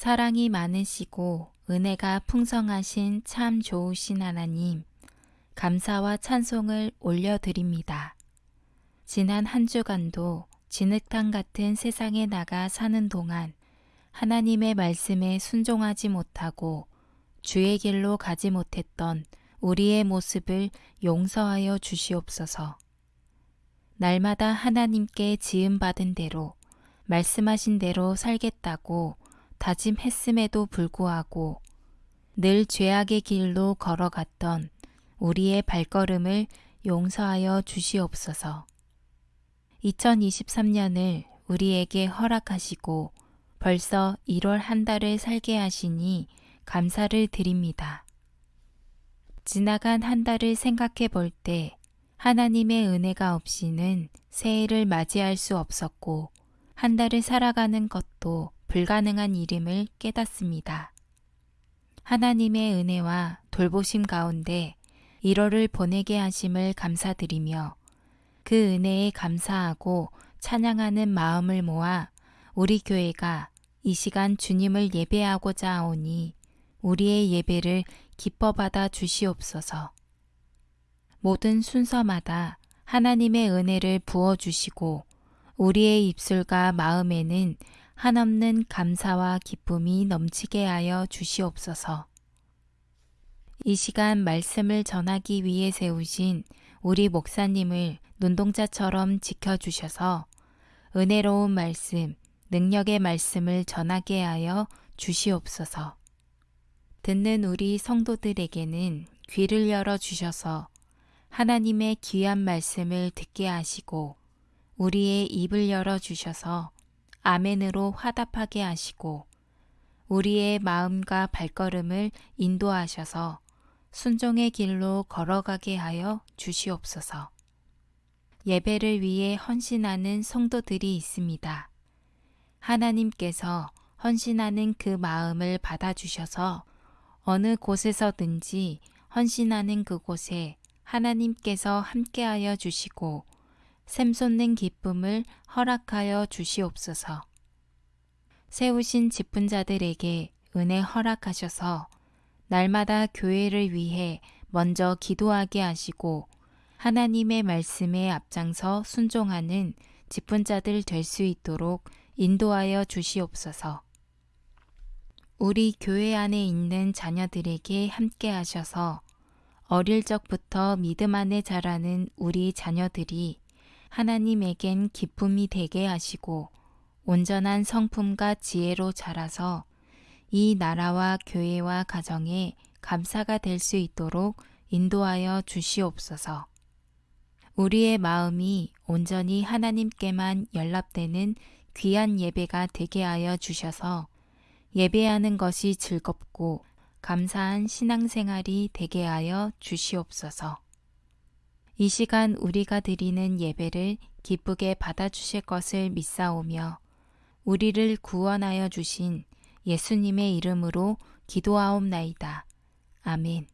사랑이 많으시고 은혜가 풍성하신 참 좋으신 하나님, 감사와 찬송을 올려드립니다. 지난 한 주간도 진흙탕 같은 세상에 나가 사는 동안 하나님의 말씀에 순종하지 못하고 주의 길로 가지 못했던 우리의 모습을 용서하여 주시옵소서. 날마다 하나님께 지음받은 대로 말씀하신 대로 살겠다고 다짐했음에도 불구하고 늘 죄악의 길로 걸어갔던 우리의 발걸음을 용서하여 주시옵소서. 2023년을 우리에게 허락하시고 벌써 1월 한 달을 살게 하시니 감사를 드립니다. 지나간 한 달을 생각해 볼 때 하나님의 은혜가 없이는 새해를 맞이할 수 없었고 한 달을 살아가는 것도 불가능한 일임을 깨닫습니다. 하나님의 은혜와 돌보심 가운데 1월을 보내게 하심을 감사드리며 그 은혜에 감사하고 찬양하는 마음을 모아 우리 교회가 이 시간 주님을 예배하고자 하오니 우리의 예배를 기뻐 받아 주시옵소서. 모든 순서마다 하나님의 은혜를 부어 주시고 우리의 입술과 마음에는 한없는 감사와 기쁨이 넘치게 하여 주시옵소서. 이 시간 말씀을 전하기 위해 세우신 우리 목사님을 눈동자처럼 지켜주셔서 은혜로운 말씀, 능력의 말씀을 전하게 하여 주시옵소서. 듣는 우리 성도들에게는 귀를 열어 주셔서 하나님의 귀한 말씀을 듣게 하시고 우리의 입을 열어 주셔서 아멘으로 화답하게 하시고 우리의 마음과 발걸음을 인도하셔서 순종의 길로 걸어가게 하여 주시옵소서. 예배를 위해 헌신하는 성도들이 있습니다. 하나님께서 헌신하는 그 마음을 받아주셔서 어느 곳에서든지 헌신하는 그곳에 하나님께서 함께하여 주시고 샘솟는 기쁨을 허락하여 주시옵소서. 세우신 직분 자들에게 은혜 허락하셔서 날마다 교회를 위해 먼저 기도하게 하시고 하나님의 말씀에 앞장서 순종하는 직분자들 될 수 있도록 인도하여 주시옵소서. 우리 교회 안에 있는 자녀들에게 함께 하셔서 어릴 적부터 믿음 안에 자라는 우리 자녀들이 하나님에겐 기쁨이 되게 하시고 온전한 성품과 지혜로 자라서 이 나라와 교회와 가정에 감사가 될 수 있도록 인도하여 주시옵소서. 우리의 마음이 온전히 하나님께만 연락되는 귀한 예배가 되게 하여 주셔서 예배하는 것이 즐겁고 감사한 신앙생활이 되게 하여 주시옵소서. 이 시간 우리가 드리는 예배를 기쁘게 받아주실 것을 믿사오며 우리를 구원하여 주신 예수님의 이름으로 기도하옵나이다. 아멘.